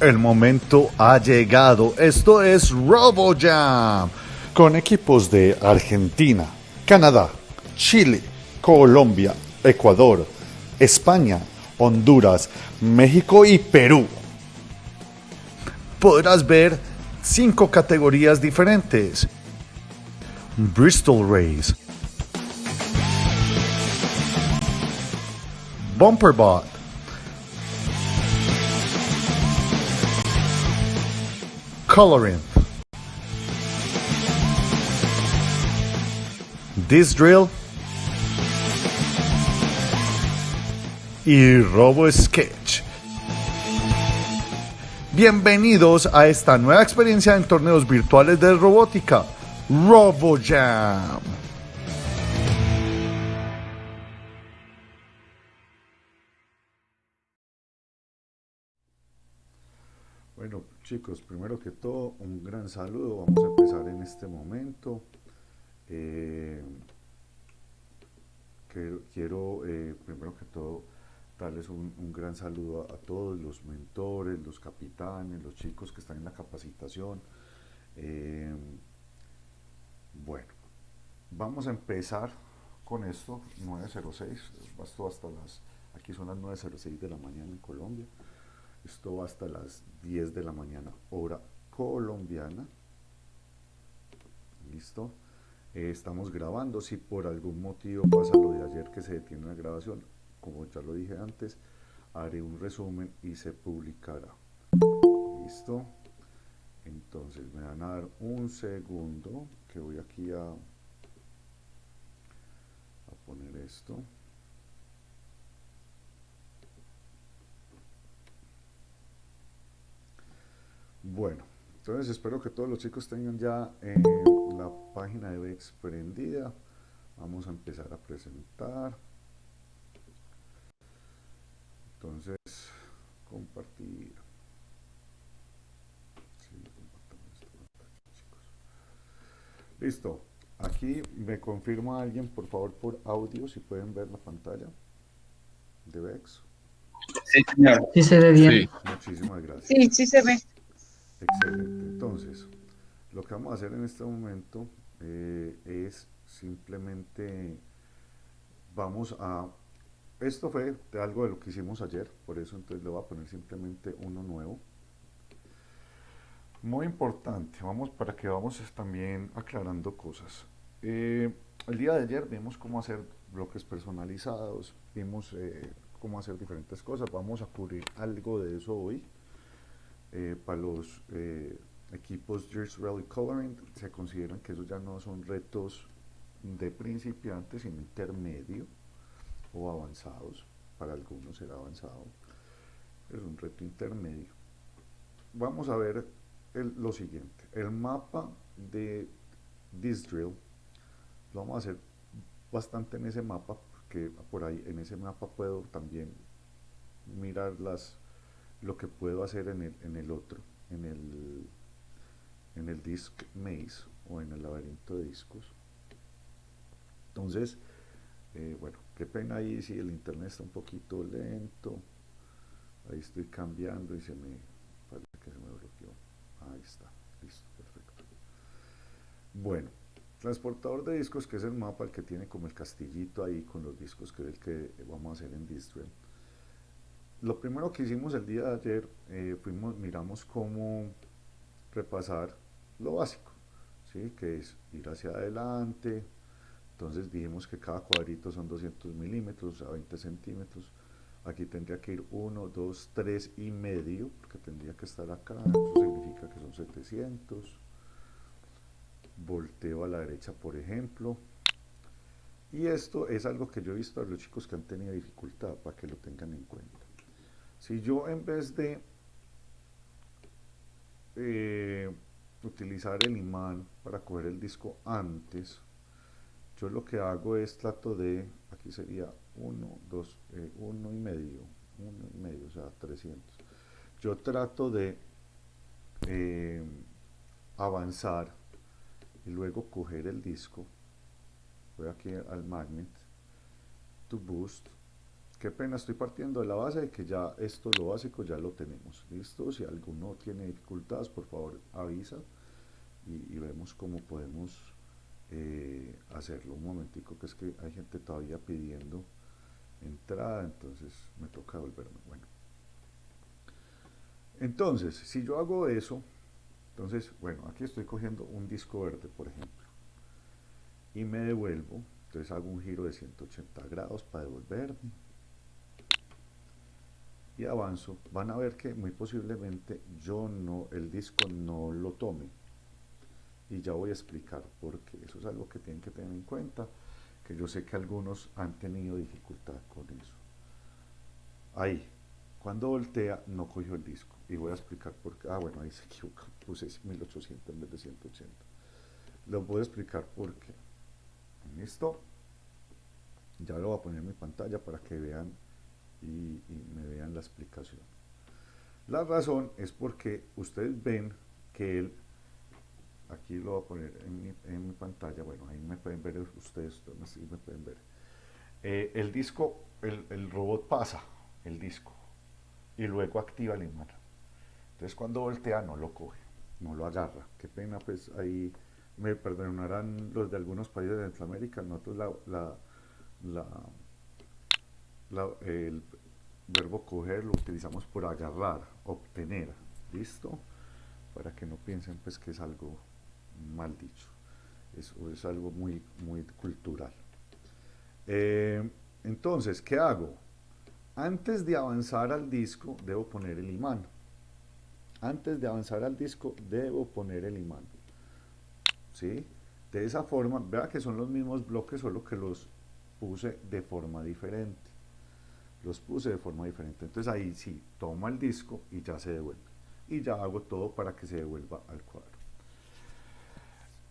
El momento ha llegado. Esto es RoboJam. Con equipos de Argentina, Canadá, Chile, Colombia, Ecuador, España, Honduras, México y Perú. Podrás ver cinco categorías diferentes. Bristol Race. Bumperbot. Coloring. This Drill. Y Robo Sketch. Bienvenidos a esta nueva experiencia en torneos virtuales de robótica, RoboJam. Chicos, primero que todo, un gran saludo. Vamos a empezar en este momento. Eh, quiero, eh, primero que todo, darles un, gran saludo a, todos los mentores, los capitanes, los chicos que están en la capacitación. Eh, bueno, vamos a empezar con esto, 9.06, esto hasta las, aquí son las 9.06 de la mañana en Colombia, esto va hasta las 10 de la mañana, hora colombiana, listo, eh, estamos grabando, si por algún motivo pasa lo de ayer que se detiene la grabación, como ya lo dije antes, haré un resumen y se publicará. ¿Listo? Entonces me van a dar un segundo que voy aquí a, a poner esto. Bueno, entonces espero que todos los chicos tengan ya eh, la página de VEX prendida. Vamos a empezar a presentar. Entonces, compartir. Listo. Aquí me confirma alguien, por favor, por audio, si pueden ver la pantalla de VEX. Sí, señor. Sí se ve bien. Muchísimas gracias. Sí, sí se ve. Excelente. Entonces, lo que vamos a hacer en este momento eh, es simplemente vamos a esto fue de algo de lo que hicimos ayer, por eso entonces le voy a poner simplemente uno nuevo. Muy importante, vamos para que vamos también aclarando cosas. Eh, el día de ayer vimos cómo hacer bloques personalizados, vimos eh, cómo hacer diferentes cosas, vamos a cubrir algo de eso hoy. Eh, para los equipos Gears Rally Coloring se consideran que esos ya no son retos de principiantes, sino intermedio o avanzados, para algunos será avanzado, es un reto intermedio. Vamos a ver lo siguiente, el mapa de this drill, lo vamos a hacer bastante en ese mapa, porque por ahí en ese mapa puedo también mirar las, lo que puedo hacer en el, en el otro, en el, en el disc maze o en el laberinto de discos. Entonces, eh, bueno, qué pena ahí si el internet está un poquito lento. Ahí estoy cambiando y se me parece que se me bloqueó. Ahí está, listo, perfecto. Bueno, transportador de discos, que es el mapa, el que tiene como el castillito ahí con los discos, que es el que vamos a hacer en Distream. Lo primero que hicimos el día de ayer, eh, fuimos, miramos cómo repasar lo básico, ¿sí? que es ir hacia adelante, entonces dijimos que cada cuadrito son 200 milímetros, a 20 centímetros. Aquí tendría que ir 1, 2, 3 y medio, porque tendría que estar acá, eso significa que son 700. Volteo a la derecha, por ejemplo. Y esto es algo que yo he visto a los chicos que han tenido dificultad, para que lo tengan en cuenta. Si yo en vez de eh, utilizar el imán para coger el disco antes, yo lo que hago es trato de, aquí sería 1, 2, 1 y medio, 1 y medio, o sea, 300. Yo trato de eh, avanzar y luego coger el disco, voy aquí al magnet, to boost, qué pena, estoy partiendo de la base de que ya esto, lo básico, ya lo tenemos. ¿Listo? Si alguno tiene dificultades, por favor avisa y, vemos cómo podemos eh, hacerlo. Un momentico, que es que hay gente todavía pidiendo entrada, entonces me toca volverme. Bueno. Entonces, si yo hago eso, entonces, bueno, aquí estoy cogiendo un disco verde, por ejemplo, y me devuelvo, entonces hago un giro de 180 grados para devolverme, y avanzo, van a ver que muy posiblemente yo no, el disco no lo tome. Y ya voy a explicar por qué. Eso es algo que tienen que tener en cuenta, que yo sé que algunos han tenido dificultad con eso. Ahí, cuando voltea no cogió el disco. Y voy a explicar por qué. Ah, bueno, ahí se equivoca, puse 1800 en vez de 180. Lo voy a explicar por qué. Listo. Ya lo voy a poner en mi pantalla para que vean y, me vean la explicación. La razón es porque ustedes ven que él, aquí lo voy a poner en mi, pantalla, bueno, ahí me pueden ver ustedes, así me pueden ver. Eh, el disco, el, robot pasa el disco y luego activa el imán. Entonces cuando voltea no lo coge, no lo agarra. Qué pena, pues ahí me perdonarán los de algunos países de Centroamérica, nosotros la, la el verbo coger lo utilizamos por agarrar, obtener, ¿listo? Para que no piensen pues que es algo mal dicho, es, es algo muy, muy cultural. Eh, entonces, ¿qué hago? Antes de avanzar al disco, debo poner el imán. Antes de avanzar al disco, debo poner el imán. ¿Sí? De esa forma, vea que son los mismos bloques, solo que los puse de forma diferente los puse de forma diferente. Entonces ahí sí, tomo el disco y ya se devuelve. Y ya hago todo para que se devuelva al cuadro.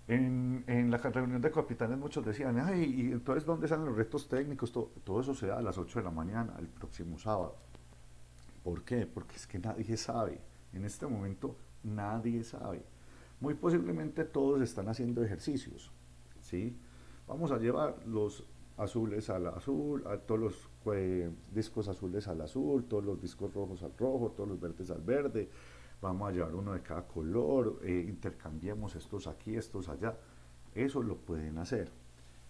En, en la reunión de capitanes muchos decían, ay, ¿y entonces dónde salen los retos técnicos? Todo, todo eso se da a las 8 de la mañana, el próximo sábado. ¿Por qué? Porque es que nadie sabe. En este momento nadie sabe. Muy posiblemente todos están haciendo ejercicios. ¿sí? Vamos a llevar los azules al azul, a todos los eh, discos azules al azul, todos los discos rojos al rojo, todos los verdes al verde, vamos a llevar uno de cada color, eh, intercambiemos estos aquí, estos allá, eso lo pueden hacer.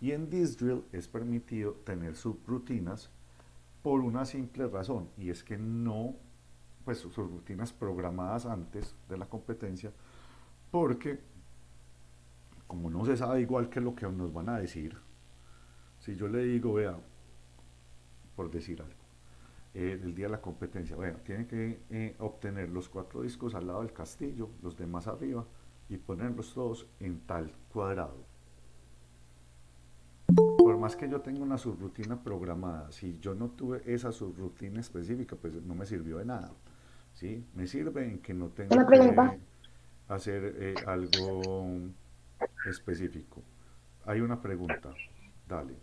Y en Drill es permitido tener subrutinas por una simple razón, y es que no, pues subrutinas programadas antes de la competencia, porque como no se sabe igual que lo que nos van a decir, si yo le digo, vea, por decir algo, eh, el día de la competencia, vea, tiene que eh, obtener los cuatro discos al lado del castillo, los demás arriba, y ponerlos todos en tal cuadrado. Por más que yo tenga una subrutina programada, si yo no tuve esa subrutina específica, pues no me sirvió de nada. ¿sí? Me sirve en que no tengo que hacer eh, algo específico. Hay una pregunta, dale.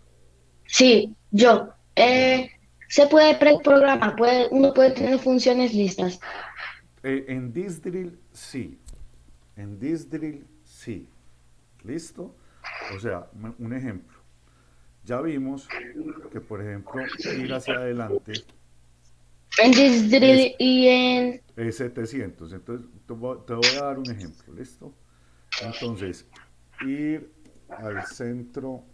Sí, yo. Eh, se puede preprogramar, puede, uno puede tener funciones listas. Eh, en Disdrill sí. En Disdrill sí. ¿Listo? O sea, un ejemplo. Ya vimos que, por ejemplo, ir hacia adelante. En Disdrill y en. Es 700. Entonces, te voy a dar un ejemplo. ¿Listo? Entonces, ir al centro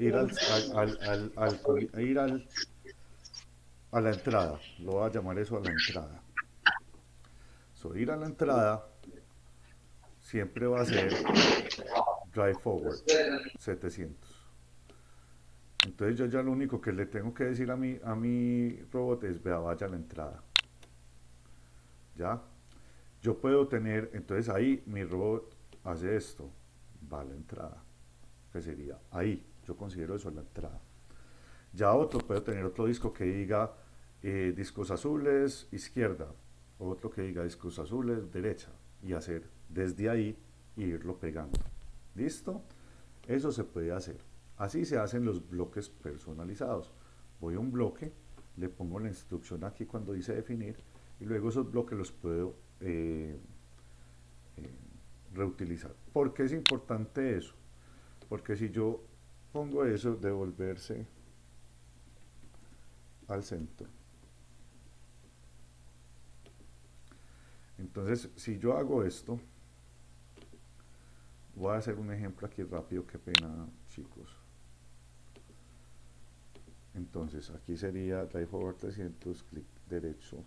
ir al, al, al, ir al, a la entrada, lo voy a llamar eso a la entrada. So, ir a la entrada siempre va a ser drive forward 700. Entonces yo ya lo único que le tengo que decir a mi, a mi robot es, vea, vaya a la entrada. ¿Ya? Yo puedo tener, entonces ahí mi robot hace esto, va a la entrada, que sería ahí. Yo considero eso la entrada. Ya otro puede tener otro disco que diga eh, discos azules, izquierda, otro que diga discos azules, derecha, y hacer desde ahí e irlo pegando. ¿Listo? Eso se puede hacer. Así se hacen los bloques personalizados. Voy a un bloque, le pongo la instrucción aquí cuando dice definir, y luego esos bloques los puedo eh, eh, reutilizar. ¿Por qué es importante eso? Porque si yo pongo eso, devolverse al centro. Entonces, si yo hago esto, voy a hacer un ejemplo aquí rápido, qué pena chicos. Entonces, aquí sería drive over 300, clic derecho,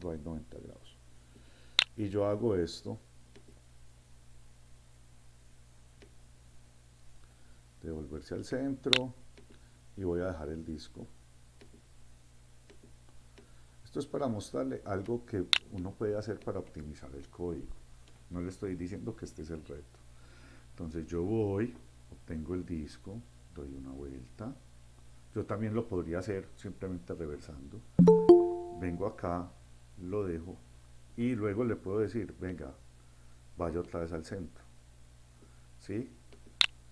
right 90 grados. Y yo hago esto, devolverse al centro y voy a dejar el disco. Esto es para mostrarle algo que uno puede hacer para optimizar el código. No le estoy diciendo que este es el reto. Entonces yo voy, obtengo el disco, doy una vuelta. Yo también lo podría hacer simplemente reversando. Vengo acá, lo dejo y luego le puedo decir, venga, vaya otra vez al centro. ¿Sí?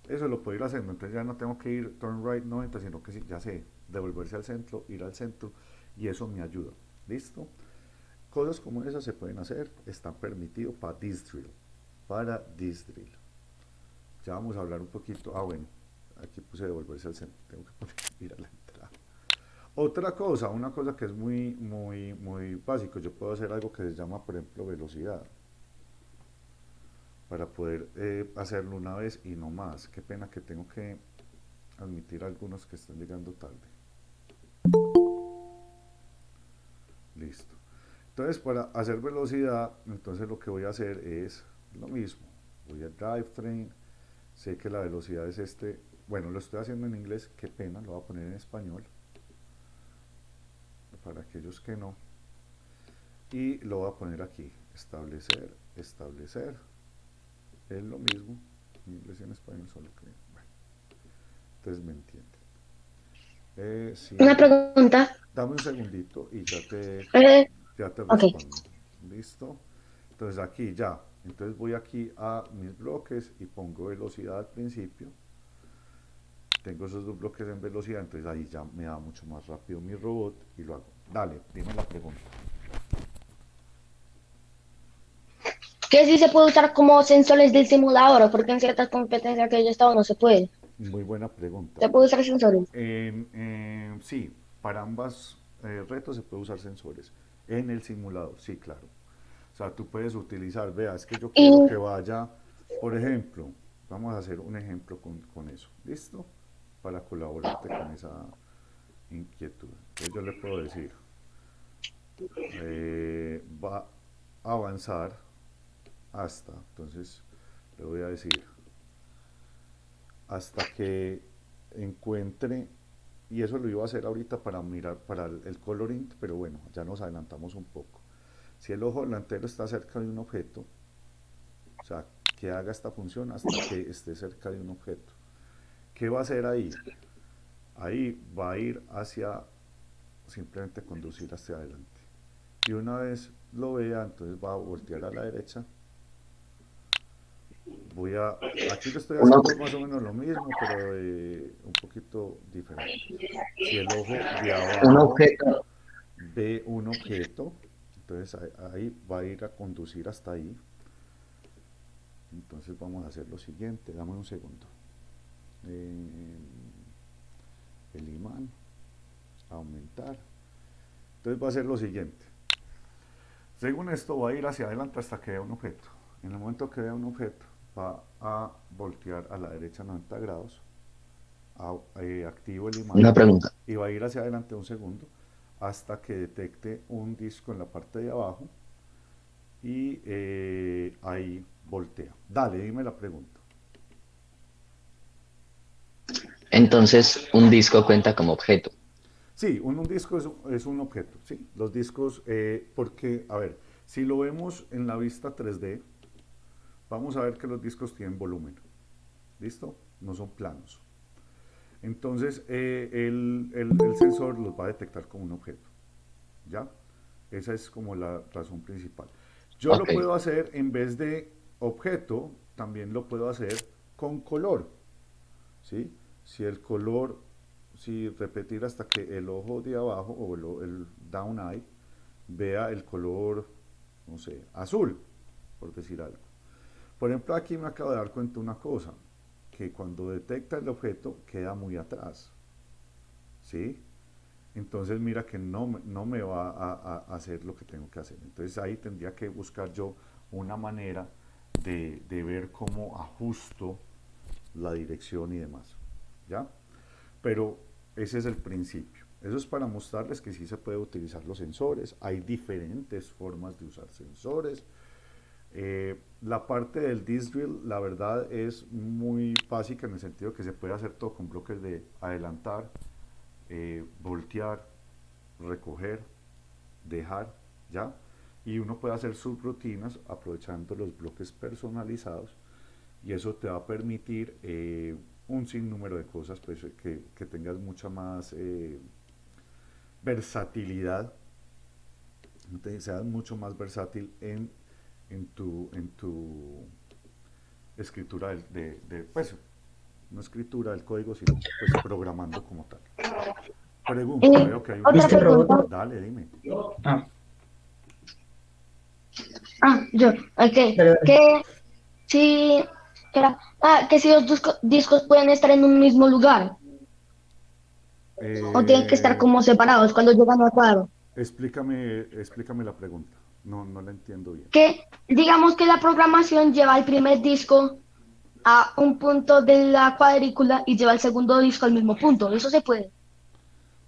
Eso lo puedo ir haciendo, entonces ya no tengo que ir turn right 90, sino que ya sé, devolverse al centro, ir al centro, y eso me ayuda. ¿Listo? Cosas como esas se pueden hacer, están permitidos para this drill, para this drill. Ya vamos a hablar un poquito, ah bueno, aquí puse devolverse al centro, tengo que poner, ir a la entrada. Otra cosa, una cosa que es muy, muy, muy básico, yo puedo hacer algo que se llama, por ejemplo, velocidad para poder eh, hacerlo una vez y no más. Qué pena que tengo que admitir algunos que están llegando tarde. Listo. Entonces, para hacer velocidad, entonces lo que voy a hacer es lo mismo. Voy a drivetrain, sé que la velocidad es este, bueno, lo estoy haciendo en inglés, qué pena, lo voy a poner en español. Para aquellos que no. Y lo voy a poner aquí, establecer, establecer es lo mismo en inglés y en español, solo que, bueno, entonces me entienden. Eh, Una pregunta. Dame un segundito y ya te, eh, ya te respondo. ¿Listo? Entonces aquí ya, entonces voy aquí a mis bloques y pongo velocidad al principio. Tengo esos dos bloques en velocidad, entonces ahí ya me da mucho más rápido mi robot y lo hago. Dale, dime la pregunta. Que sí se puede usar como sensores del simulador, porque en ciertas competencias que yo he estado no se puede. Muy buena pregunta. ¿Se puede usar sensores? sí, para ambas eh, retos se puede usar sensores. En el simulador, sí, claro. O sea, tú puedes utilizar, vea, es que yo quiero que vaya, por ejemplo, vamos a hacer un ejemplo con, con eso, ¿listo? Para colaborarte con esa inquietud. Entonces yo le puedo decir, eh, va a avanzar hasta, entonces le voy a decir, hasta que encuentre, y eso lo iba a hacer ahorita para mirar, para el, coloring, pero bueno, ya nos adelantamos un poco. Si el ojo delantero está cerca de un objeto, o sea, que haga esta función hasta que esté cerca de un objeto. ¿Qué va a hacer ahí? Ahí va a ir hacia, simplemente conducir hacia adelante. Y una vez lo vea, entonces va a voltear a la derecha voy a, aquí estoy haciendo más o menos lo mismo, pero un poquito diferente. Si el ojo de abajo ve un objeto, entonces ahí va a ir a conducir hasta ahí. Entonces vamos a hacer lo siguiente, dame un segundo. Eh, el imán, aumentar. Entonces va a ser lo siguiente. Según esto va a ir hacia adelante hasta que vea un objeto. En el momento que vea un objeto, va a voltear a la derecha 90 grados, eh, activo el imán Una pregunta. y va a ir hacia adelante un segundo hasta que detecte un disco en la parte de abajo y eh, ahí voltea. Dale, dime la pregunta. Entonces, un disco cuenta como objeto. Sí, un, disco es, un objeto, sí. Los discos, eh, porque, a ver, si lo vemos en la vista 3D, vamos a ver que los discos tienen volumen. ¿Listo? No son planos. Entonces, eh, el, sensor los va a detectar como un objeto. ¿Ya? Esa es como la razón principal. Yo lo puedo hacer en vez de objeto, también lo puedo hacer con color. ¿Sí? Si el color, si repetir hasta que el ojo de abajo o el, el down eye vea el color, no sé, azul, por decir algo. Por ejemplo, aquí me acabo de dar cuenta una cosa, que cuando detecta el objeto queda muy atrás. ¿Sí? entonces mira que no, no me va a, hacer lo que tengo que hacer. Entonces ahí tendría que buscar yo una manera de, de ver cómo ajusto la dirección y demás. ¿Ya? Pero ese es el principio. Eso es para mostrarles que sí se puede utilizar los sensores. Hay diferentes formas de usar sensores. Eh, la parte del disc drill, la verdad, es muy básica en el sentido que se puede hacer todo con bloques de adelantar, eh, voltear, recoger, dejar, ¿ya? Y uno puede hacer subrutinas aprovechando los bloques personalizados y eso te va a permitir eh, un sinnúmero de cosas, pues que, que tengas mucha más versatilidad, seas mucho más versátil en en tu, en tu escritura de, de, pues, no escritura del código, sino pues programando como tal. Pregunta, eh, veo que hay un... Dale, dime. Ah, ah yo, ok. Que si, ah, que si los discos, pueden estar en un mismo lugar. o tienen que estar eh, como separados cuando llegan al cuadro. Explícame, explícame la pregunta. No, no la entiendo bien. Que digamos que la programación lleva el primer disco a un punto de la cuadrícula y lleva el segundo disco al mismo punto. ¿Eso se puede?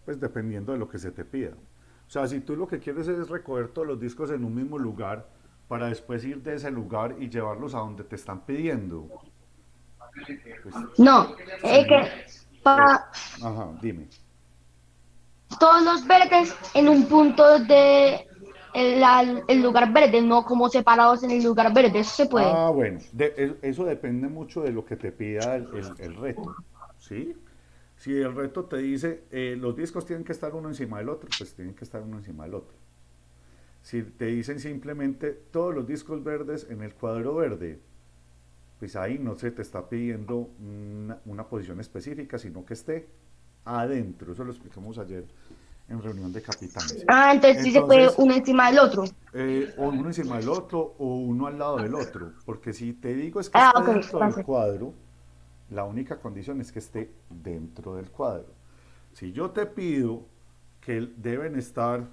Pues dependiendo de lo que se te pida. O sea, si tú lo que quieres es recoger todos los discos en un mismo lugar para después ir de ese lugar y llevarlos a donde te están pidiendo. Pues, no, es que para... Ajá, dime. Todos los verdes en un punto de el, lugar verde, no como separados en el lugar verde, eso se puede. Ah, bueno, eso depende mucho de lo que te pida el, reto, ¿sí? Si el reto te dice, eh, los discos tienen que estar uno encima del otro, pues tienen que estar uno encima del otro. Si te dicen simplemente todos los discos verdes en el cuadro verde, pues ahí no se te está pidiendo una, una posición específica, sino que esté adentro. Eso lo explicamos ayer en reunión de capitanes. Ah, entonces, sí se puede uno encima del otro. Eh, o uno encima del otro o uno al lado del otro. Porque si te digo es que ah, está dentro del cuadro, la única condición es que esté dentro del cuadro. Si yo te pido que deben estar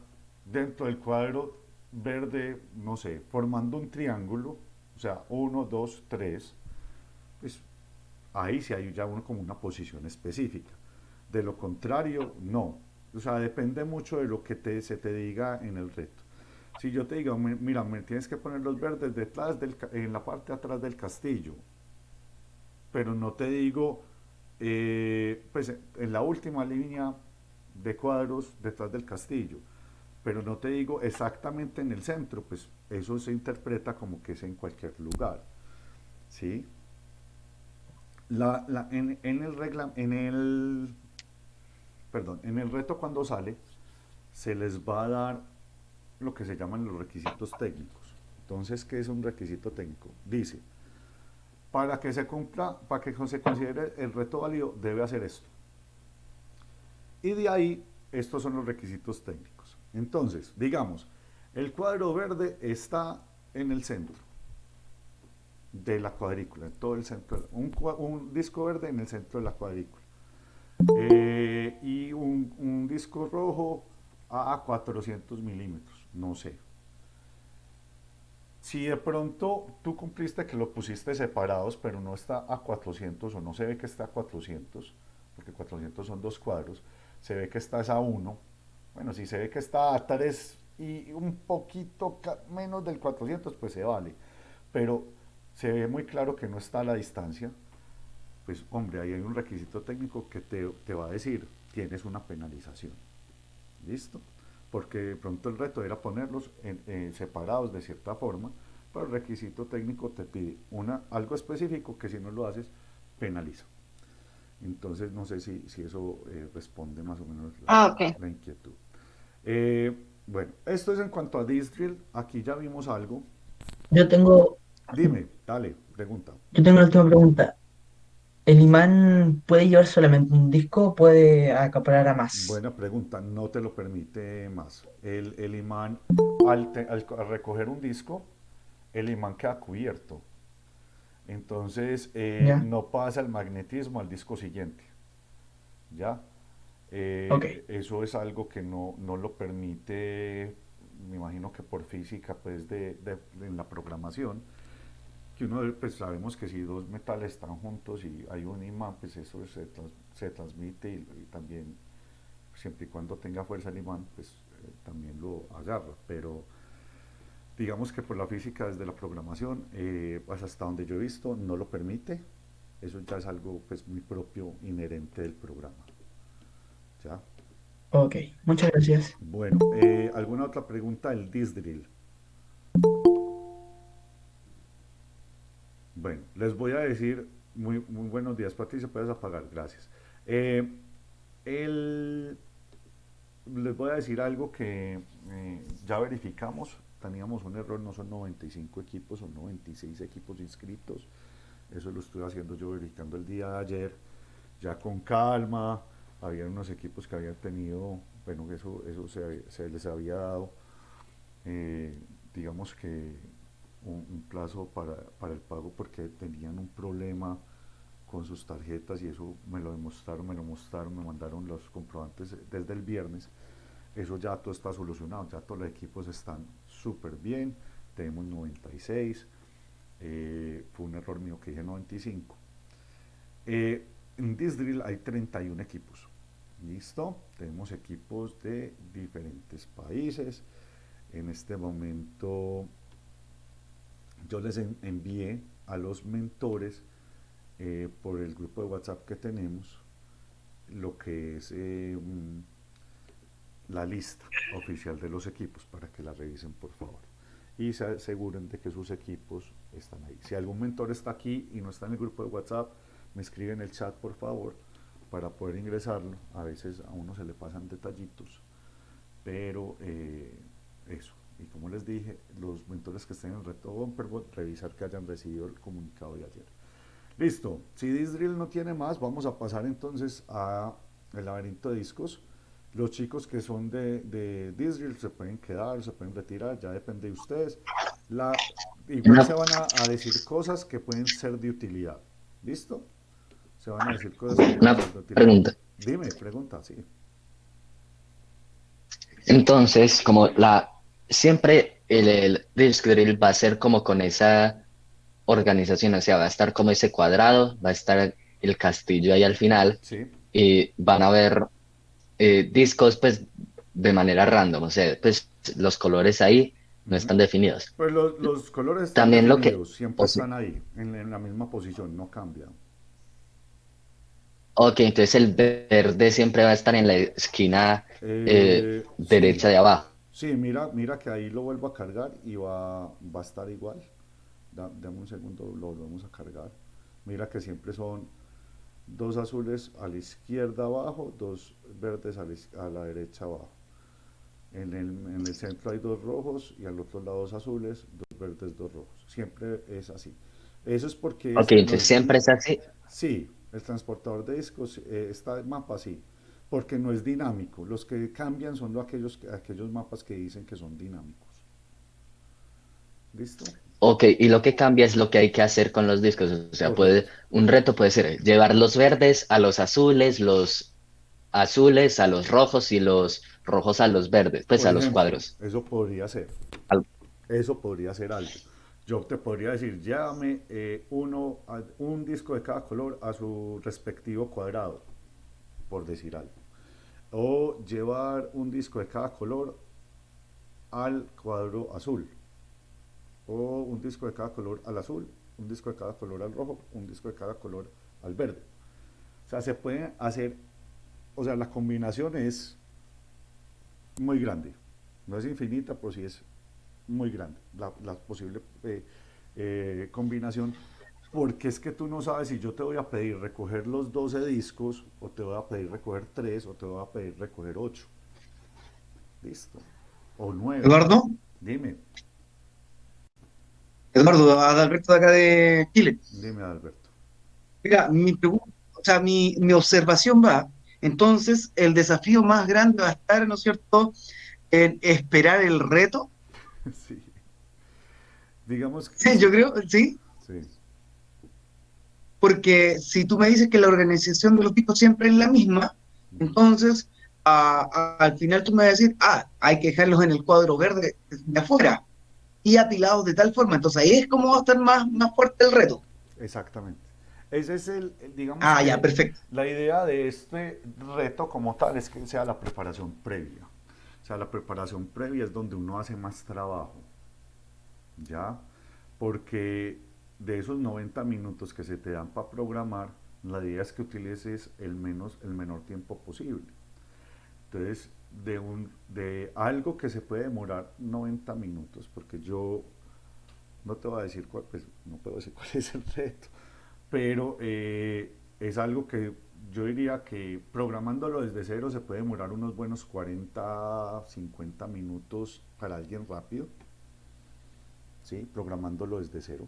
dentro del cuadro verde, no sé, formando un triángulo, o sea, uno, dos, tres, pues ahí sí hay ya uno como una posición específica. De lo contrario, no. O sea, depende mucho de lo que te, se te diga en el reto. Si yo te digo, mira, me tienes que poner los verdes detrás del, en la parte atrás del castillo, pero no te digo, eh, pues en la última línea de cuadros detrás del castillo, pero no te digo exactamente en el centro, pues eso se interpreta como que es en cualquier lugar, ¿sí? La, la, en, en, el regla, en el perdón, en el reto cuando sale, se les va a dar lo que se llaman los requisitos técnicos. Entonces, ¿qué es un requisito técnico? Dice, para que se cumpla, para que se considere el reto válido, debe hacer esto. Y de ahí, estos son los requisitos técnicos. Entonces, digamos, el cuadro verde está en el centro de la cuadrícula, en todo el centro, un, un disco verde en el centro de la cuadrícula. Eh, y un, disco rojo a 400 milímetros, no sé. Si de pronto tú cumpliste que lo pusiste separados, pero no está a 400 o no se ve que está a 400, porque 400 son dos cuadros, se ve que está a 1, bueno, si se ve que está a 3 y un poquito menos del 400, pues se vale. Pero se ve muy claro que no está a la distancia, pues hombre, ahí hay un requisito técnico que te, va a decir, tienes una penalización. ¿Listo? Porque de pronto el reto era ponerlos en, separados de cierta forma, pero el requisito técnico te pide una, algo específico que si no lo haces, penaliza. Entonces, no sé si, eso eh, responde más o menos la, ah, inquietud. Eh, bueno, esto es en cuanto a Distrill. Aquí ya vimos algo. Yo tengo... Dime, dale, pregunta. Yo tengo la última pregunta. ¿El imán puede llevar solamente un disco o puede acaparar a más? Buena pregunta, no te lo permite más. El, imán, al, recoger un disco, el imán queda cubierto. Entonces, eh, no pasa el magnetismo al disco siguiente. ¿Ya? Eh, Ok. Eso es algo que no, no lo permite, me imagino que por física, pues, de, de- de- en la programación, que uno, pues, sabemos que si dos metales están juntos y hay un imán, pues eso se, trans- se transmite y, y también, siempre y cuando tenga fuerza el imán, pues eh, también lo agarra, pero digamos que por la física desde la programación, eh, pues hasta donde yo he visto, no lo permite, eso ya es algo pues muy propio, inherente del programa. ¿Ya? Ok, muchas gracias. Bueno, eh, ¿alguna otra pregunta del Disdrill? Bueno, les voy a decir, muy, muy buenos días, Patricia, puedes apagar, gracias. Eh, el- les voy a decir algo que eh, ya verificamos, teníamos un error, no son 95 equipos, son 96 equipos inscritos, eso lo estuve haciendo yo verificando el día de ayer, ya con calma, había unos equipos que habían tenido, bueno, eso, eso se, se les había dado, eh, digamos que un, plazo para, para el pago porque tenían un problema con sus tarjetas y eso me lo demostraron, me lo mostraron, me mandaron los comprobantes desde el viernes. Eso ya todo está solucionado, ya todos los equipos están súper bien, tenemos 96, eh, fue un error mío que dije 95. Eh, en Disdrill hay 31 equipos, ¿listo? Tenemos equipos de diferentes países. En este momento yo les en- envié a los mentores eh, por el grupo de WhatsApp que tenemos lo que es eh, mm, la lista oficial de los equipos para que la revisen por favor y se aseguren de que sus equipos están ahí. Si algún mentor está aquí y no está en el grupo de WhatsApp, me escribe en el chat por favor para poder ingresarlo. A veces a uno se le pasan detallitos, pero eh, eso. Y como les dije, los mentores que estén en el reto Bumperbot, revisar que hayan recibido el comunicado de ayer. Listo. Si Disdrill no tiene más, vamos a pasar entonces a el laberinto de discos. Los chicos que son de, de Disdrill se pueden quedar, se pueden retirar, ya depende de ustedes. La, igual se van a, a decir cosas que pueden ser de utilidad. ¿Listo? Se van a decir cosas que pueden ser de utilidad. pregunta. Dime, pregunta, sí. Entonces, como la siempre el, el drill va a ser como con esa organización, o sea, va a estar como ese cuadrado, va a estar el castillo ahí al final Sí. y van a haber eh, discos pues de manera random, o sea, pues los colores ahí no están definidos. Pues los, los colores están También lo que- siempre están ahí, en, en la misma posición, no cambian. Ok, entonces el verde siempre va a estar en la esquina eh, Eh, sí. derecha de abajo. Sí, mira, mira que ahí lo vuelvo a cargar y va, va a estar igual. Da- dame un segundo, lo volvemos a cargar. Mira que siempre son dos azules a la izquierda abajo, dos verdes a la, iz- a la derecha abajo. En el, en el centro hay dos rojos y al otro lado dos azules, dos verdes, dos rojos. Siempre es así. Eso es porque... Ok, este no entonces es- siempre es así. Sí, el transportador de discos eh, está en mapa sí, porque no es dinámico. Los que cambian son lo- aquellos, aquellos mapas que dicen que son dinámicos. ¿Listo? Ok, y lo que cambia es lo que hay que hacer con los discos. O sea, puede, un reto puede ser llevar los verdes a los azules, los azules a los rojos y los rojos a los verdes, pues Por a los cuadros. Eso podría ser. Al- Eso podría ser algo. Yo te podría decir, llévame eh, uno, un disco de cada color a su respectivo cuadrado, por decir algo. O llevar un disco de cada color al cuadro azul. O un disco de cada color al azul, un disco de cada color al rojo, un disco de cada color al verde. O sea, se puede hacer, o sea, la combinación es muy grande. No es infinita, pero sí es muy grande la, la posible eh, eh, combinación. Porque es que tú no sabes si yo te voy a pedir recoger los 12 discos, o te voy a pedir recoger 3, o te voy a pedir recoger 8. Listo. O 9. Eduardo, Dime, Eduardo, Adalberto de acá de Chile. dime, Alberto. Mira, mi pregunta, o sea, mi, mi observación va, entonces el desafío más grande va a estar, ¿no es cierto?, en esperar el reto. sí. Digamos que. Sí, yo creo, Sí. Porque si tú me dices que la organización de los discos siempre es la misma, Entonces, al final tú me vas a decir, ah, hay que dejarlos en el cuadro verde de afuera y apilados de tal forma. Entonces ahí es como va a estar más, más fuerte el reto. Exactamente. Ese es el, digamos, ah, ya, perfecto. La idea de este reto como tal es que sea la preparación previa. O sea, la preparación previa es donde uno hace más trabajo. ¿Ya? Porque de esos 90 minutos que se te dan para programar, la idea es que utilices el, menos, el menor tiempo posible. Entonces, de, un, de algo que se puede demorar 90 minutos, porque yo no te voy a decir cuál, pues no puedo decir cuál es el reto, pero eh, es algo que yo diría que programándolo desde cero se puede demorar unos buenos 40, 50 minutos para alguien rápido, ¿sí? programándolo desde cero.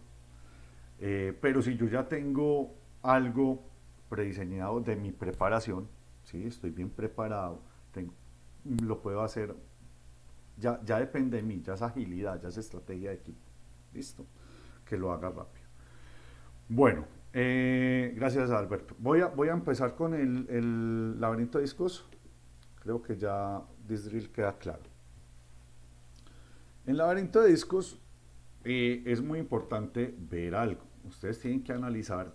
Eh, pero si yo ya tengo algo prediseñado de mi preparación, ¿sí? estoy bien preparado, lo puedo hacer, ya, ya depende de mí, ya es agilidad, ya es estrategia de equipo, listo, que lo haga rápido. Bueno, eh, gracias Alberto. Voy a, voy a empezar con el, laberinto de discos, creo que ya Disdrill queda claro. En laberinto de discos eh, es muy importante ver algo. Ustedes tienen que analizar.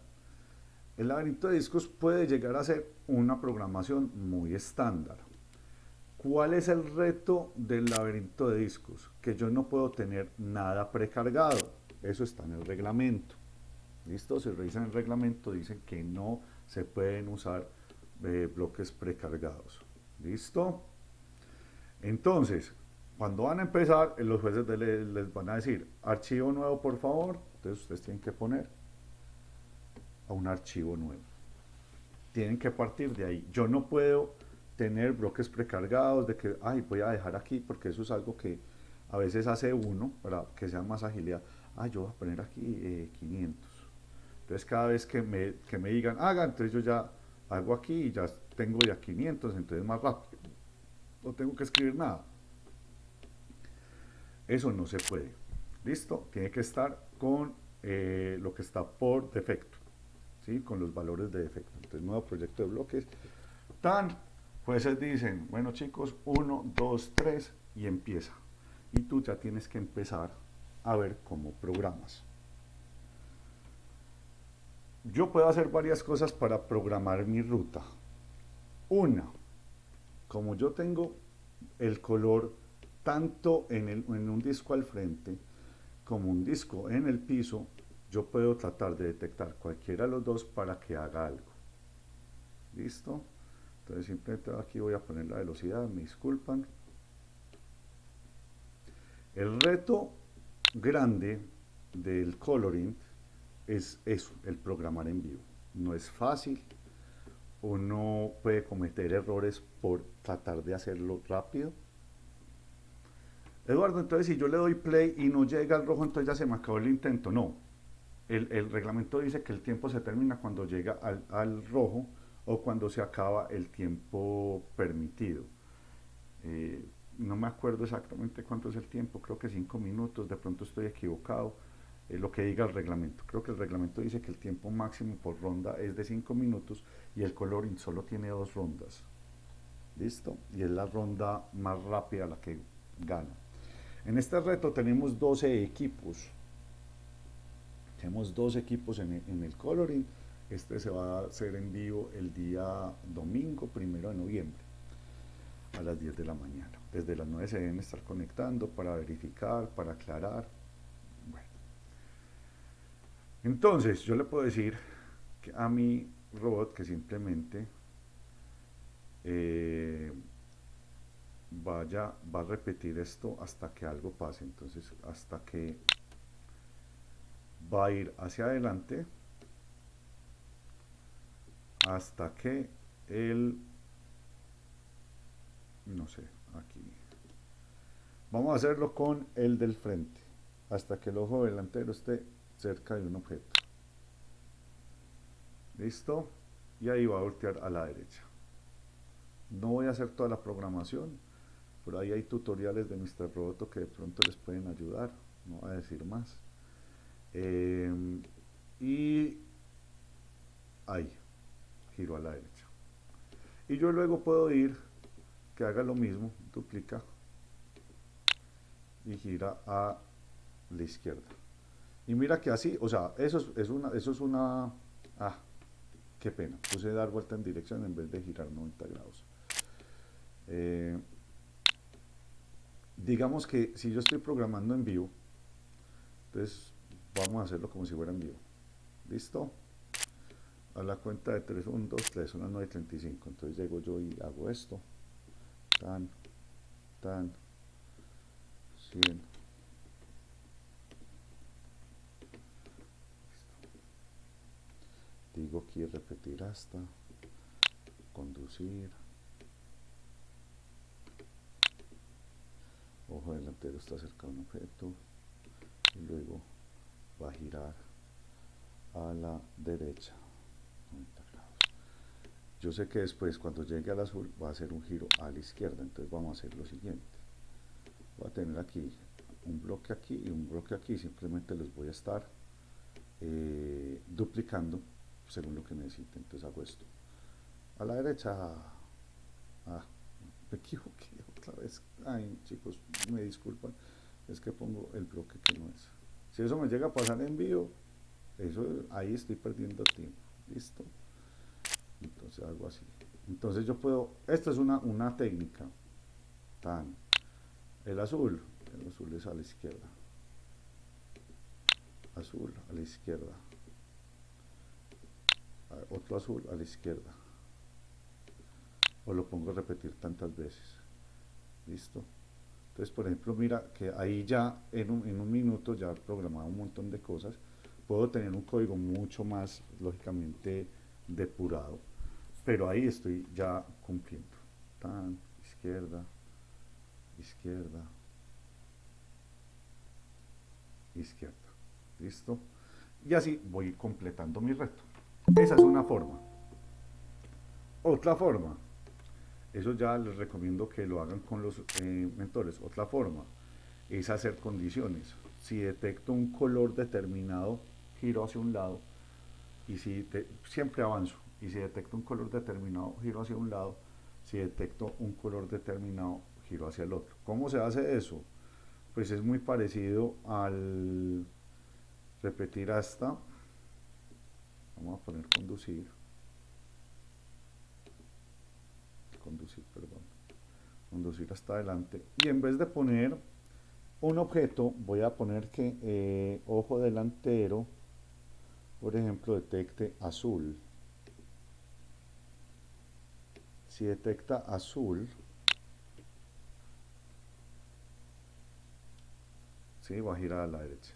El laberinto de discos puede llegar a ser una programación muy estándar. ¿Cuál es el reto del laberinto de discos? Que yo no puedo tener nada precargado. Eso está en el reglamento. ¿Listo? Si revisan el reglamento dicen que no se pueden usar eh, bloques precargados. ¿Listo? Entonces, cuando van a empezar, los jueces les, van a decir, archivo nuevo por favor, entonces ustedes tienen que poner a un archivo nuevo. Tienen que partir de ahí. Yo no puedo tener bloques precargados de que, ay, voy a dejar aquí, porque eso es algo que a veces hace uno para que sea más agilidad. Ah, yo voy a poner aquí 500. Eh, entonces cada vez que me, que me digan, haga, entonces yo ya hago aquí y ya tengo ya 500, entonces más rápido. No tengo que escribir nada. Eso no se puede. ¿Listo? Tiene que estar con eh, lo que está por defecto. ¿sí? Con los valores de defecto. Entonces, nuevo proyecto de bloques. Tan, jueces dicen, bueno chicos, 1, 2, 3 y empieza. Y tú ya tienes que empezar a ver cómo programas. Yo puedo hacer varias cosas para programar mi ruta. Una, como yo tengo el color tanto en, un disco al frente como un disco en el piso, yo puedo tratar de detectar cualquiera de los dos para que haga algo. ¿Listo? Entonces simplemente aquí voy a poner la velocidad, me disculpan. El reto grande del coloring es eso, el programar en vivo. No es fácil, uno puede cometer errores por tratar de hacerlo rápido, Eduardo, entonces si yo le doy play y no llega al rojo, entonces ya se me acabó el intento. No, el, reglamento dice que el tiempo se termina cuando llega al, rojo o cuando se acaba el tiempo permitido. Eh, no me acuerdo exactamente cuánto es el tiempo, creo que cinco minutos, de pronto estoy equivocado, es lo que diga el reglamento. Creo que el reglamento dice que el tiempo máximo por ronda es de cinco minutos y el coloring solo tiene dos rondas. ¿Listo? Y es la ronda más rápida la que gana. En este reto tenemos 12 equipos. Tenemos dos equipos en el, coloring. Este se va a hacer en vivo el día domingo, primero de noviembre, a las 10 de la mañana. Desde las 9 se deben estar conectando para verificar, para aclarar. Bueno. Entonces, yo le puedo decir a mi robot que simplemente eh, vaya, va a repetir esto hasta que algo pase. Entonces, hasta que va a ir hacia adelante hasta que el no sé, aquí. Vamos a hacerlo con el del frente hasta que el ojo delantero esté cerca de un objeto. Listo y ahí va a voltear a la derecha. No voy a hacer toda la programación por ahí hay tutoriales de Mr. Roboto que de pronto les pueden ayudar, no voy a decir más. Em, y ahí, giro a la derecha. Y yo luego puedo ir, que haga lo mismo, duplica y gira a la izquierda. Y mira que así, o sea, eso es, una, eso es una, ah, qué pena, puse dar vuelta en dirección en vez de girar 90 grados. Eh, digamos que si yo estoy programando en vivo, entonces vamos a hacerlo como si fuera en vivo. ¿Listo? A la cuenta de 3, 1, 2, 3, son las 9.35. Entonces llego yo y hago esto. Tan, tan, 100. Digo aquí repetir hasta, conducir. Ojo delantero está cerca un objeto y luego va a girar a la derecha 90 grados. Yo sé que después cuando llegue al azul va a hacer un giro a la izquierda, entonces vamos a hacer lo siguiente. Voy a tener aquí un bloque aquí y un bloque aquí, simplemente los voy a estar eh, duplicando según lo que necesite. Entonces hago esto. A la derecha, ah, equivoqué otra vez. Ay, chicos, me disculpan, es que pongo el bloque que no es. Si eso me llega a pasar en vivo, eso ahí estoy perdiendo tiempo. ¿Listo? Entonces hago así. Entonces yo puedo, esta es una, una técnica. Tan. El azul, el azul es a la izquierda. Azul a la izquierda. Otro azul a la izquierda. O lo pongo a repetir tantas veces. ¿Listo? Entonces, por ejemplo, mira que ahí ya en un, en un minuto ya he programado un montón de cosas. Puedo tener un código mucho más, lógicamente, depurado. Pero ahí estoy ya cumpliendo. Tan, izquierda, izquierda, izquierda. ¿Listo? Y así voy completando mi reto. Esa es una forma. Otra forma eso ya les recomiendo que lo hagan con los eh, mentores. Otra forma es hacer condiciones. Si detecto un color determinado, giro hacia un lado. Y si siempre avanzo. Y si detecto un color determinado, giro hacia un lado. Si detecto un color determinado, giro hacia el otro. ¿Cómo se hace eso? Pues es muy parecido al repetir hasta. Vamos a poner conducir conducir, perdón, conducir hasta adelante. Y en vez de poner un objeto, voy a poner que eh, ojo delantero, por ejemplo, detecte azul. Si detecta azul, ¿sí? va a girar a la derecha.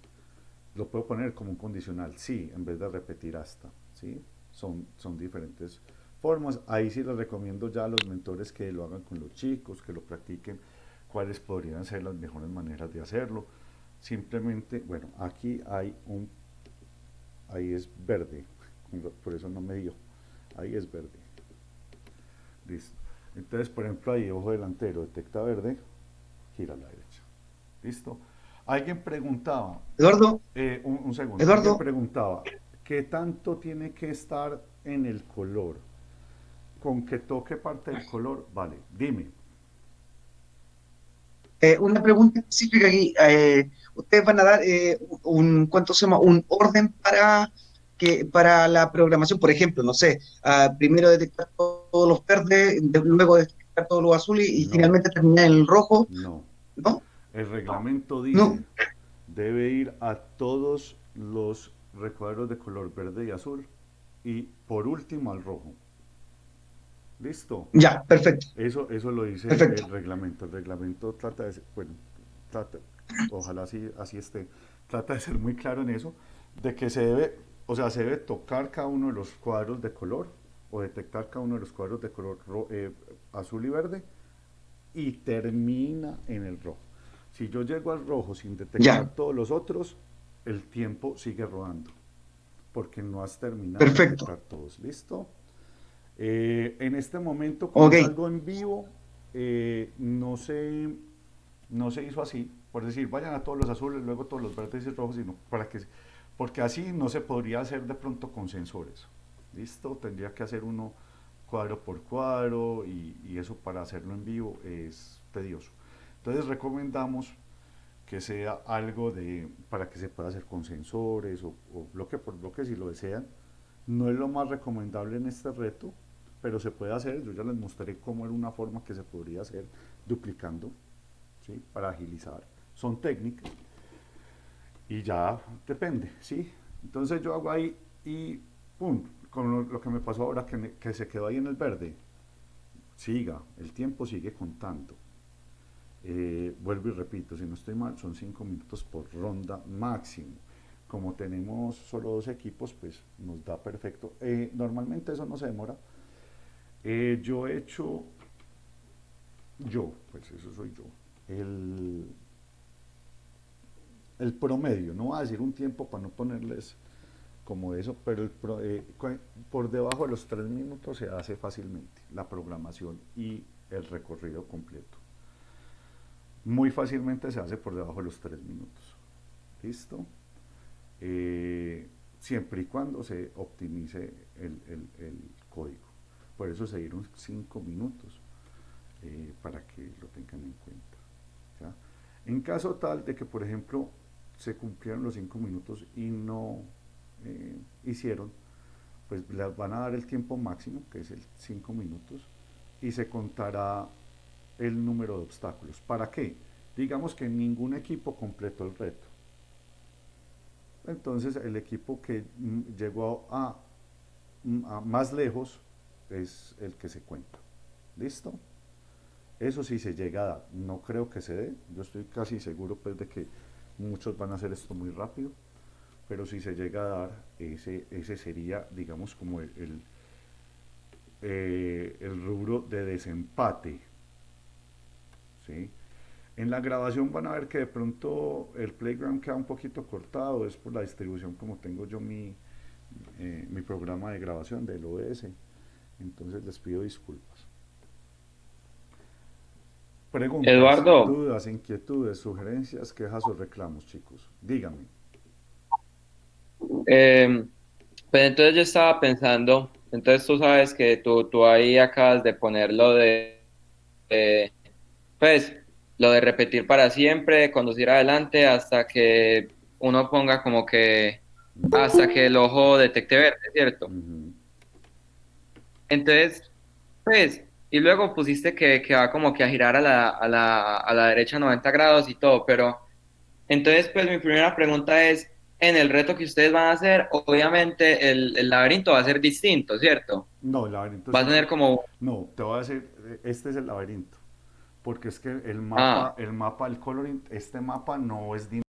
Lo puedo poner como un condicional, sí, en vez de repetir hasta. ¿sí? Son, son diferentes formas. Ahí sí les recomiendo ya a los mentores que lo hagan con los chicos, que lo practiquen, cuáles podrían ser las mejores maneras de hacerlo. Simplemente, bueno, aquí hay un, ahí es verde, por eso no me dio, ahí es verde. Listo. Entonces, por ejemplo, ahí ojo delantero, detecta verde, gira a la derecha. ¿Listo? Alguien preguntaba. Eduardo. Eh, un, segundo. Eduardo. preguntaba, ¿qué tanto tiene que estar en el color? Con que toque parte del color, vale, dime. Eh, una pregunta específica aquí. Eh, ustedes van a dar eh, un, ¿cuánto se llama? Un orden para que para la programación, por ejemplo, no sé, primero detectar todos los verdes, luego detectar todos los azules y, finalmente terminar en el rojo. No. ¿No? El reglamento dice debe ir a todos los recuadros de color verde y azul y por último al rojo. Listo. Ya, perfecto. Eso, eso lo dice el reglamento. El reglamento trata de ser, bueno, trata, ojalá así, así esté, trata de ser muy claro en eso, de que se debe, o sea, se debe tocar cada uno de los cuadros de color o detectar cada uno de los cuadros de color eh, azul y verde y termina en el rojo. Si yo llego al rojo sin detectar todos los otros, el tiempo sigue rodando porque no has terminado de detectar todos. ¿Listo? Eh, en este momento, como algo en vivo, eh, no, se, no se hizo así, por decir, vayan a todos los azules, luego todos los verdes y rojos, sino para que, porque así no se podría hacer de pronto con sensores. ¿Listo? Tendría que hacer uno cuadro por cuadro y, y eso para hacerlo en vivo es tedioso. Entonces recomendamos que sea algo de, para que se pueda hacer con sensores o, bloque por bloque si lo desean. No es lo más recomendable en este reto, pero se puede hacer. Yo ya les mostré cómo era una forma que se podría hacer duplicando, ¿sí? para agilizar. Son técnicas y ya depende, ¿sí? Entonces yo hago ahí y pum, con lo, que me pasó ahora que, que se quedó ahí en el verde, siga, el tiempo sigue contando eh, vuelvo y repito, si no estoy mal, son cinco minutos por ronda máximo. Como tenemos solo dos equipos, pues nos da perfecto. Eh, normalmente eso no se demora. Eh, yo he hecho, yo, pues eso soy yo, el, promedio, no voy a decir un tiempo para no ponerles como eso, pero el por debajo de los tres minutos se hace fácilmente la programación y el recorrido completo muy fácilmente se hace por debajo de los tres minutos. ¿Listo? Eh, siempre y cuando se optimice el, código. Por eso se dieron cinco minutos eh, para que lo tengan en cuenta. En caso tal de que, por ejemplo, se cumplieron los cinco minutos y no eh, hicieron, pues les van a dar el tiempo máximo, que es el cinco minutos, y se contará el número de obstáculos. ¿Para qué? Digamos que ningún equipo completó el reto. Entonces el equipo que mm, llegó a, más lejos es el que se cuenta. ¿Listo? Eso sí se llega a dar. No creo que se dé. Yo estoy casi seguro pues de que muchos van a hacer esto muy rápido. Pero si se llega a dar, ese, ese sería, digamos, como el, el, eh, rubro de desempate. ¿sí? En la grabación van a ver que de pronto el playground queda un poquito cortado, es por la distribución como tengo yo mi, eh, mi programa de grabación del OS. Entonces les pido disculpas. Preguntas, Eduardo. dudas, inquietudes, sugerencias, quejas o reclamos, chicos. Díganme. Eh, pues entonces yo estaba pensando, entonces tú sabes que tú, tú ahí acabas de ponerlo de, de pues lo de repetir para siempre, conducir adelante hasta que uno ponga como que hasta que el ojo detecte verde, ¿cierto? Entonces, pues, y luego pusiste que, que, va como que a girar a la, a, la, a la derecha 90 grados y todo, pero entonces, pues mi primera pregunta es, en el reto que ustedes van a hacer, obviamente el, el laberinto va a ser distinto, ¿cierto? No, el laberinto... Va a tener como... No, te voy a decir, este es el laberinto porque es que el mapa, Ah. el mapa, el coloring, este mapa no es dinámico.